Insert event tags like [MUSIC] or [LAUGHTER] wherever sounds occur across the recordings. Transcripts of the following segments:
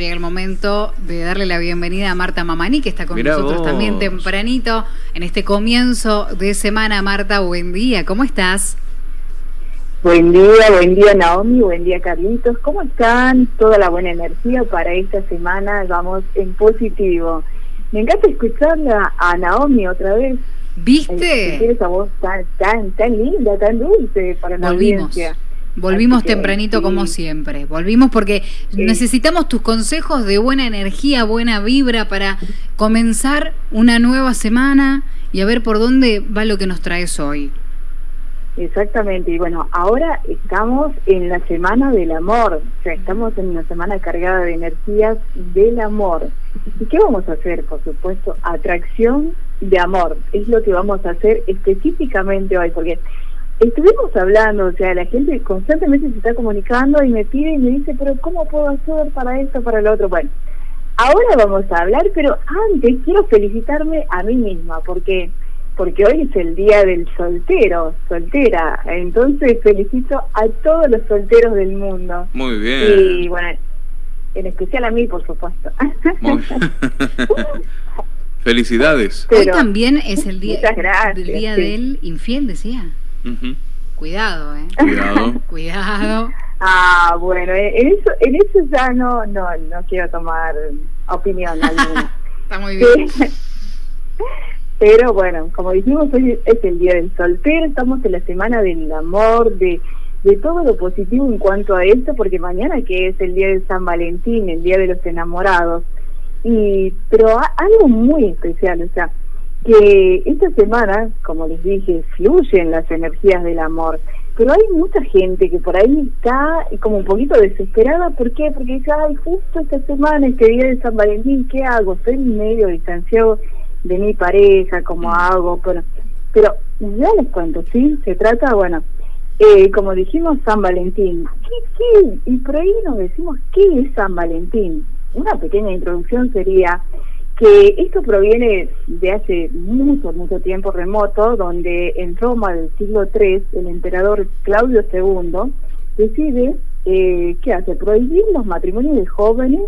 llega el momento de darle la bienvenida a Marta Mamani, que está con nosotros también tempranito en este comienzo de semana. Marta, buen día, ¿cómo estás? Buen día, buen día Naomi, buen día Carlitos. ¿Cómo están? Toda la buena energía para esta semana, vamos en positivo. Me encanta escuchar a Naomi otra vez. ¿Viste? esa voz tan, tan, tan linda, tan dulce para la audiencia. Volvimos tempranito como siempre. Volvimos porque necesitamos tus consejos de buena energía, buena vibra para comenzar una nueva semana y a ver por dónde va lo que nos traes hoy. Exactamente, y bueno, ahora estamos en la semana del amor, o sea, estamos en una semana cargada de energías del amor. ¿Y qué vamos a hacer? Por supuesto, atracción de amor, es lo que vamos a hacer específicamente hoy, porque estuvimos hablando, o sea, la gente constantemente se está comunicando y me pide y me dice, pero ¿cómo puedo hacer para esto, para lo otro? Bueno, ahora vamos a hablar, pero antes quiero felicitarme a mí misma, porque porque hoy es el día del soltero, soltera, entonces felicito a todos los solteros del mundo. Muy bien. Y bueno, en especial a mí, por supuesto. Muy [LAUGHS] Felicidades. Hoy también es el día, del día del infiel, decía. Cuidado, ¿eh? Cuidado. [LAUGHS] Cuidado. Ah, bueno, en eso, en eso ya no, no, no quiero tomar opinión [LAUGHS] alguna. Está muy bien. [LAUGHS] Pero bueno, como dijimos, hoy es el día del soltero, estamos en la semana del amor, de, de todo lo positivo en cuanto a esto, porque mañana que es el día de San Valentín, el día de los enamorados, y pero algo muy especial, o sea, que esta semana, como les dije, fluyen las energías del amor, pero hay mucha gente que por ahí está como un poquito desesperada, ¿por qué? Porque dice, ay, justo esta semana, este día de San Valentín, ¿qué hago? Estoy medio distanciado de mi pareja, ¿cómo hago? Pero, pero ya les cuento, ¿sí? Se trata, bueno, eh, como dijimos, San Valentín. ¿Qué, qué? Y por ahí nos decimos, ¿qué es San Valentín? Una pequeña introducción sería que esto proviene de hace mucho, mucho tiempo remoto, donde en Roma del siglo III el emperador Claudio II decide, eh, ¿qué hace? Prohibir los matrimonios de jóvenes,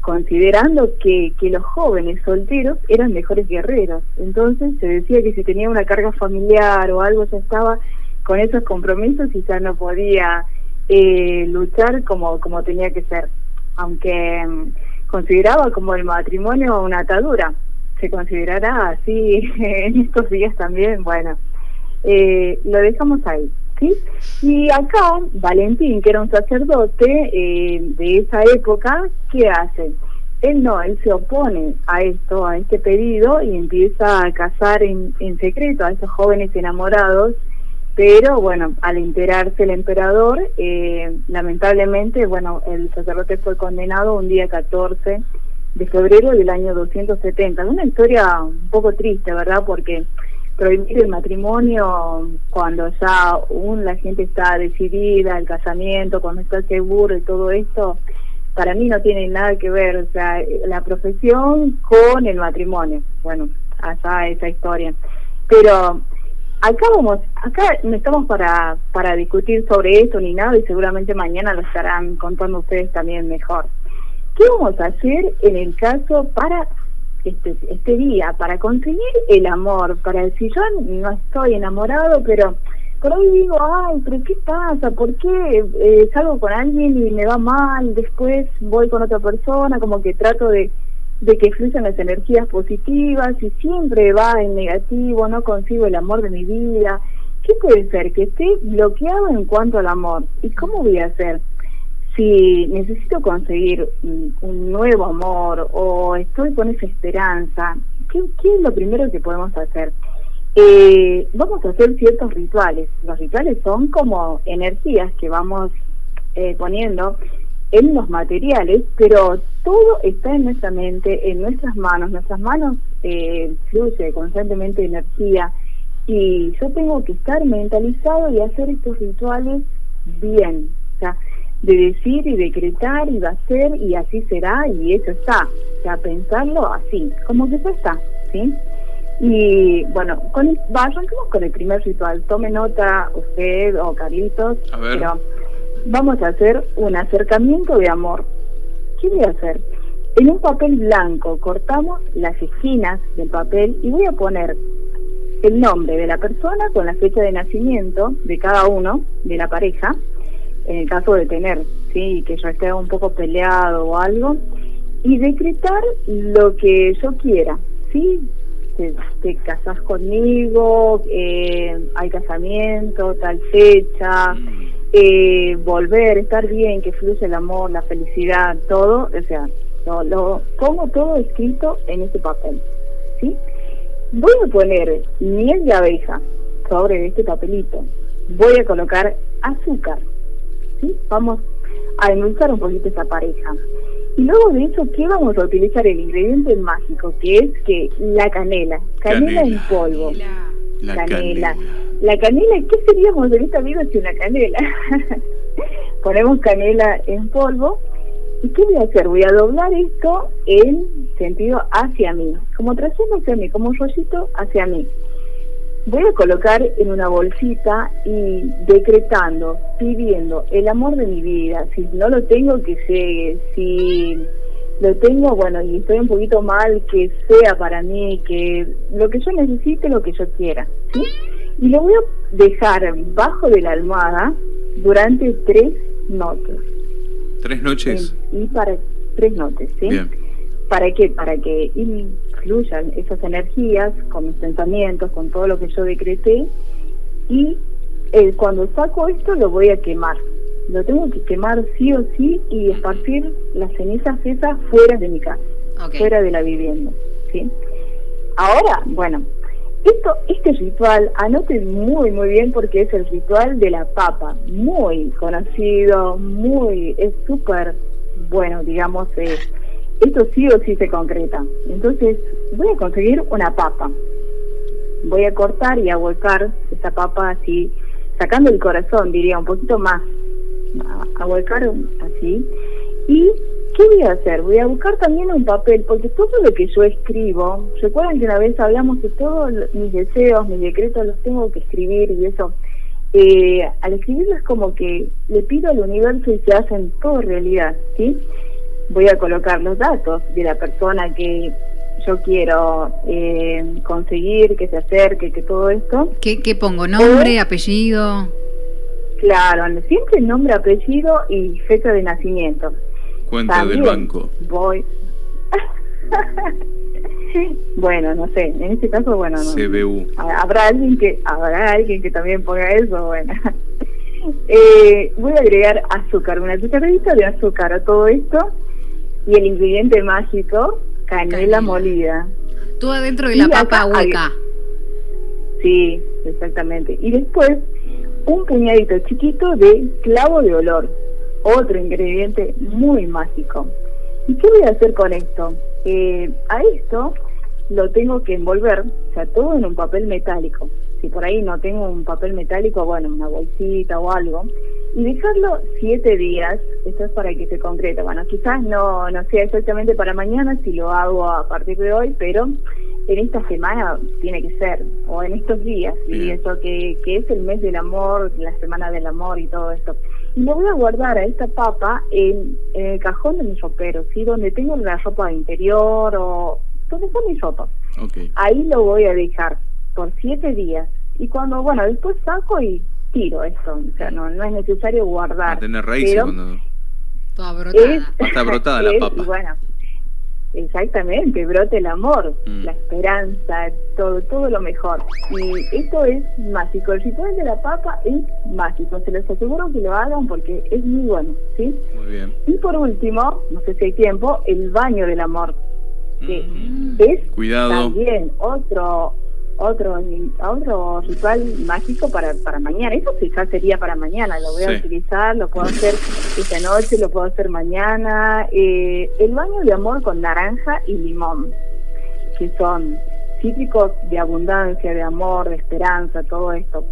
considerando que, que los jóvenes solteros eran mejores guerreros. Entonces se decía que si tenía una carga familiar o algo ya estaba con esos compromisos y ya no podía eh, luchar como, como tenía que ser. Aunque mm, consideraba como el matrimonio una atadura. Se considerará así [LAUGHS] en estos días también, bueno, eh, lo dejamos ahí. ¿sí? Y acá, Valentín, que era un sacerdote eh, de esa época, ¿qué hace? Él no, él se opone a esto, a este pedido y empieza a casar en, en secreto a esos jóvenes enamorados pero bueno, al enterarse el emperador, eh, lamentablemente, bueno, el sacerdote fue condenado un día 14 de febrero del año 270. Una historia un poco triste, ¿verdad? Porque prohibir el matrimonio cuando ya aún la gente está decidida, el casamiento, cuando está seguro y todo esto, para mí no tiene nada que ver, o sea, la profesión con el matrimonio. Bueno, allá esa historia. Pero acá vamos, acá no estamos para, para discutir sobre esto ni nada y seguramente mañana lo estarán contando ustedes también mejor. ¿Qué vamos a hacer en el caso para este, este día, para conseguir el amor? Para decir, yo no estoy enamorado, pero por ahí digo, ay, pero ¿qué pasa? ¿Por qué eh, salgo con alguien y me va mal? Después voy con otra persona, como que trato de de que fluyan las energías positivas y siempre va en negativo, no consigo el amor de mi vida. ¿Qué puede ser? Que esté bloqueado en cuanto al amor. ¿Y cómo voy a hacer? Si necesito conseguir un nuevo amor o estoy con esa esperanza, ¿qué, es lo primero que podemos hacer? Eh, vamos a hacer ciertos rituales. Los rituales son como energías que vamos eh, poniendo en los materiales, pero todo está en nuestra mente, en nuestras manos. Nuestras manos eh, fluye constantemente energía y yo tengo que estar mentalizado y hacer estos rituales bien, o sea, de decir y decretar y va a ser y así será y eso está, o sea, pensarlo así, como que ya está, ¿sí? Y bueno, con el, arranquemos con el primer ritual. Tome nota usted o Carlitos, pero vamos a hacer un acercamiento de amor. ¿qué voy a hacer? En un papel blanco cortamos las esquinas del papel y voy a poner el nombre de la persona con la fecha de nacimiento de cada uno, de la pareja, en el caso de tener, sí, que ya esté un poco peleado o algo, y decretar lo que yo quiera, sí, te, casas conmigo, eh, hay casamiento, tal fecha, eh, volver, estar bien, que fluye el amor, la felicidad, todo, o sea, lo, lo pongo todo escrito en este papel, ¿sí? Voy a poner miel de abeja sobre este papelito. Voy a colocar azúcar. ¿sí? Vamos a endulzar un poquito esta pareja. Y luego de eso, ¿qué vamos a utilizar? El ingrediente mágico, que es que la canela. Canela, en polvo. La canela. La canela, ¿qué seríamos en esta vida sin una canela? [LAUGHS] Ponemos canela en polvo ¿Y qué voy a hacer? Voy a doblar esto en sentido hacia mí, como trayendo hacia mí, como un rollito hacia mí. Voy a colocar en una bolsita y decretando, pidiendo el amor de mi vida. Si no lo tengo, que llegue. Si lo tengo, bueno, y estoy un poquito mal, que sea para mí, que lo que yo necesite, lo que yo quiera. ¿sí? Y lo voy a dejar bajo de la almohada durante tres noches. ¿Tres noches? y para tres noches, ¿sí? ¿Para qué? Para que influyan esas energías con mis pensamientos, con todo lo que yo decreté. Y eh, cuando saco esto lo voy a quemar. Lo tengo que quemar sí o sí y esparcir las cenizas esas fuera de mi casa, fuera de la vivienda, ¿sí? Ahora, bueno, esto, este ritual, anoten muy, muy bien porque es el ritual de la papa, muy conocido, muy, es súper bueno, digamos, eh, esto sí o sí se concreta. Entonces, voy a conseguir una papa. Voy a cortar y a volcar esta papa así, sacando el corazón, diría, un poquito más, a, a volcar así. Y ¿Qué voy a hacer? Voy a buscar también un papel, porque todo lo que yo escribo, recuerdan que una vez hablamos de todos mis deseos, mis decretos, los tengo que escribir y eso. Eh, al escribirlo es como que le pido al universo y se hacen todo realidad, ¿sí? Voy a colocar los datos de la persona que yo quiero eh, conseguir, que se acerque, que todo esto. ¿Qué, qué pongo? ¿Nombre, apellido? Claro, siempre nombre, apellido y fecha de nacimiento. Cuenta del banco. Voy. [LAUGHS] bueno, no sé, en este caso, bueno, no. CBU. Habrá alguien que, habrá alguien que también ponga eso, bueno. [LAUGHS] eh, voy a agregar azúcar, una cucharadita de azúcar a todo esto y el ingrediente mágico, canela, molida. Todo adentro de la papa hueca. Sí, exactamente. Y después un puñadito chiquito de clavo de olor otro ingrediente muy mágico. ¿Y qué voy a hacer con esto? Eh, a esto lo tengo que envolver, o sea, todo en un papel metálico. Si por ahí no tengo un papel metálico, bueno, una bolsita o algo. Y dejarlo siete días, esto es para que se concrete. Bueno, quizás no, no sea exactamente para mañana si lo hago a partir de hoy, pero en esta semana tiene que ser, o en estos días, y eso que, que es el mes del amor, la semana del amor y todo esto y lo voy a guardar a esta papa en, el cajón de mi ropero, ¿sí? Donde tengo la ropa interior o donde está mi ropa. Ahí lo voy a dejar por siete días. Y cuando, bueno, después saco y tiro esto. O sea, no, no es necesario guardar. A tener raíces cuando... Toda brotada. [LAUGHS] Está brotada la papa. bueno, Exactamente, brote el amor, mm. la esperanza, todo, todo lo mejor. Y esto es mágico. El ritual de la papa es mágico. Se los aseguro que lo hagan porque es muy bueno, ¿sí? Muy bien. Y por último, no sé si hay tiempo, el baño del amor. Que mm. es Cuidado. también otro otro otro ritual mágico para, para mañana. Eso quizás sería para mañana, lo voy a utilizar, lo puedo hacer esta noche, lo puedo hacer mañana. Eh, el baño de amor con naranja y limón, que son cítricos de abundancia, de amor, de esperanza, todo esto.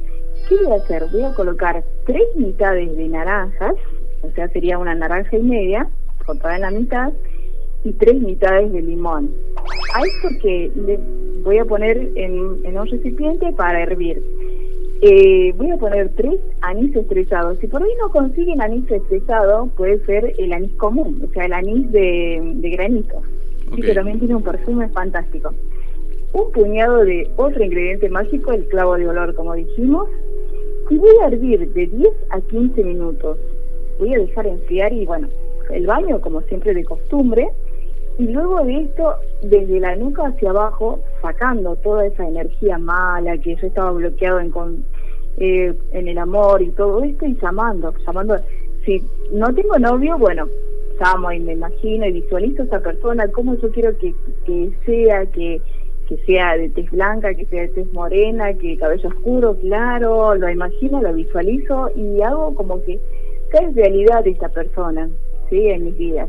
¿Qué voy a hacer? Voy a colocar tres mitades de naranjas, o sea, sería una naranja y media, cortada en la mitad, y tres mitades de limón. A esto que le voy a poner en, un recipiente para hervir. Eh, voy a poner tres anís estrellados. Si por ahí no consiguen anís estrellado, puede ser el anís común, o sea, el anís de, de granito. Okay. que también tiene un perfume fantástico. Un puñado de otro ingrediente mágico, el clavo de olor, como dijimos. Y voy a hervir de 10 a 15 minutos. Voy a dejar enfriar y, bueno, el baño, como siempre de costumbre. Y luego de esto, desde la nuca hacia abajo, sacando toda esa energía mala que yo estaba bloqueado en, con, eh, en el amor y todo esto, y llamando, llamando. Si no tengo novio, bueno, llamo y me imagino y visualizo a esa persona, cómo yo quiero que, que sea, que, que sea de tez blanca, que sea de tez morena, que cabello oscuro, claro, lo imagino, lo visualizo y hago como que, que es realidad esta persona, ¿sí? En mis días.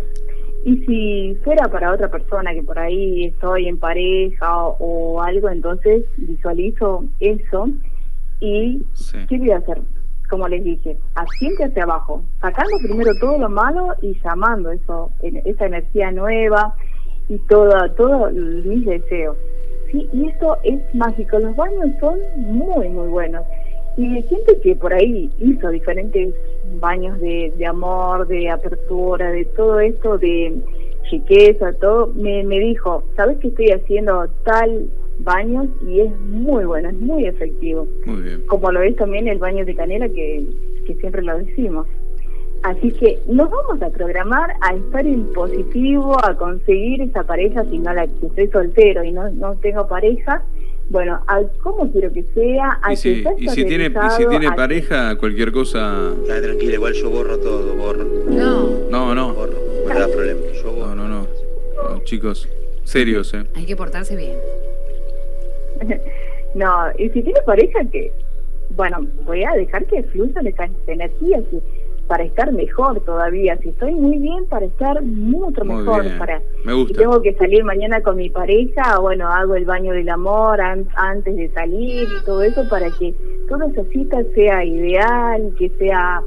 Y si fuera para otra persona que por ahí estoy en pareja o, algo, entonces visualizo eso y ¿qué voy a hacer? Como les dije, asiente hacia abajo, sacando primero todo lo malo y llamando eso, esa energía nueva y todo, todo mis deseos. ¿sí? Y esto es mágico, los baños son muy, muy buenos. Y gente que por ahí hizo diferentes baños de, de amor, de apertura, de todo esto, de chiqueza, todo, me, me dijo, ¿sabes que estoy haciendo tal baño? Y es muy bueno, es muy efectivo. Muy bien. Como lo es también el baño de canela que, que siempre lo decimos. Así que nos vamos a programar a estar en positivo, a conseguir esa pareja, si no la que estoy soltero y no, no tengo pareja, bueno, a cómo quiero que sea, a y si, que y si tiene y si tiene pareja, cualquier cosa. Dale, tranquila, igual yo borro todo, borro. No. No, no. Borro, me da problema. Yo borro. No, no, no. no chicos, serios, ¿eh? Hay que portarse bien. [LAUGHS] no, y si tiene pareja, que, bueno, voy a dejar que fluyan esas energías. Y, para estar mejor todavía. Si estoy muy bien, para estar mucho mejor. Para, Me gusta. Si tengo que salir mañana con mi pareja, bueno, hago el baño del amor antes de salir y todo eso para que toda esa cita sea ideal, que sea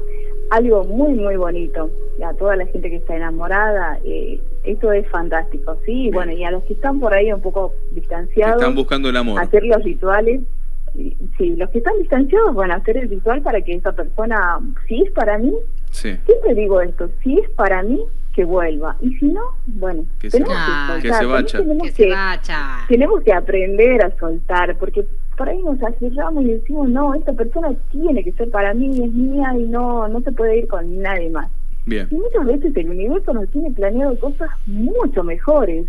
algo muy, muy bonito. A toda la gente que está enamorada, eh, esto es fantástico, ¿sí? Bueno, y a los que están por ahí un poco distanciados. Están buscando el amor. Hacer los rituales sí, los que están distanciados van a hacer el ritual para que esa persona, si es para mí, sí. siempre digo esto, si es para mí, que vuelva. Y si no, bueno, que tenemos se, que, que se vaya. Tenemos que, que, se vaya. tenemos que aprender a soltar, porque por ahí nos acerramos y decimos, no, esta persona tiene que ser para mí, es mía y no, no se puede ir con nadie más. Bien. Y muchas veces el universo nos tiene planeado cosas mucho mejores.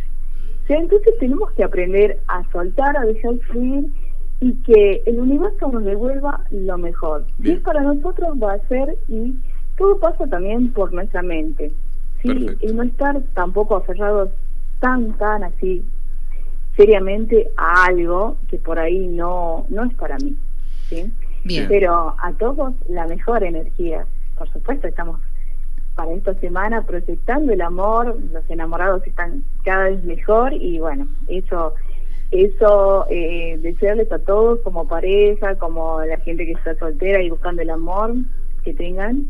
O sea, entonces tenemos que aprender a soltar, a dejar fluir y que el universo nos devuelva lo mejor. Si es para nosotros, va a ser y todo pasa también por nuestra mente. ¿sí? Y no estar tampoco aferrados tan, tan así seriamente a algo que por ahí no, no es para mí. ¿sí? Bien. Pero a todos la mejor energía. Por supuesto, estamos para esta semana proyectando el amor, los enamorados están cada vez mejor y bueno, eso eso, eh, desearles a todos como pareja, como la gente que está soltera y buscando el amor, que tengan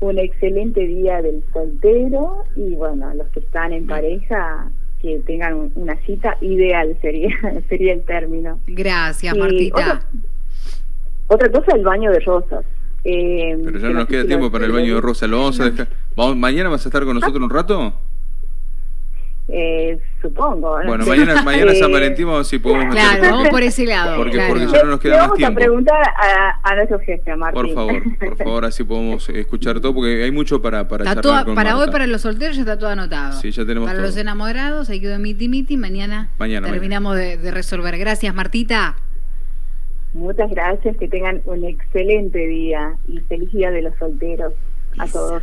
un excelente día del soltero y bueno, los que están en pareja, que tengan una cita ideal sería [LAUGHS] sería el término. Gracias, Y Martita. Otra, otra cosa, el baño de rosas. Eh, Pero ya no nos queda tiempo para el baño de rosa. ¿Lo vamos a dejar? ¿Vamos, ¿Mañana vas a estar con nosotros un rato? Eh, supongo. no Bueno, mañana, mañana [LAUGHS] Eh, San Valentín vamos a ver si podemos meter Claro, vamos por ese lado. Porque- claro. porque ya no nos queda le más vamos tiempo. a preguntar a, a nuestro jefe, Martín. Por favor, por [LAUGHS] favor, así podemos escuchar todo, porque hay mucho para, para Está charlar toda- con para Marta. hoy, para los solteros, ya está todo anotado. Sí, ya tenemos Para todo. los enamorados, hay quedó miti miti. Mañana, Mañana, terminamos de, de resolver. Gracias, Martita. Muchas gracias, que tengan un excelente día y feliz día de los solteros a todos.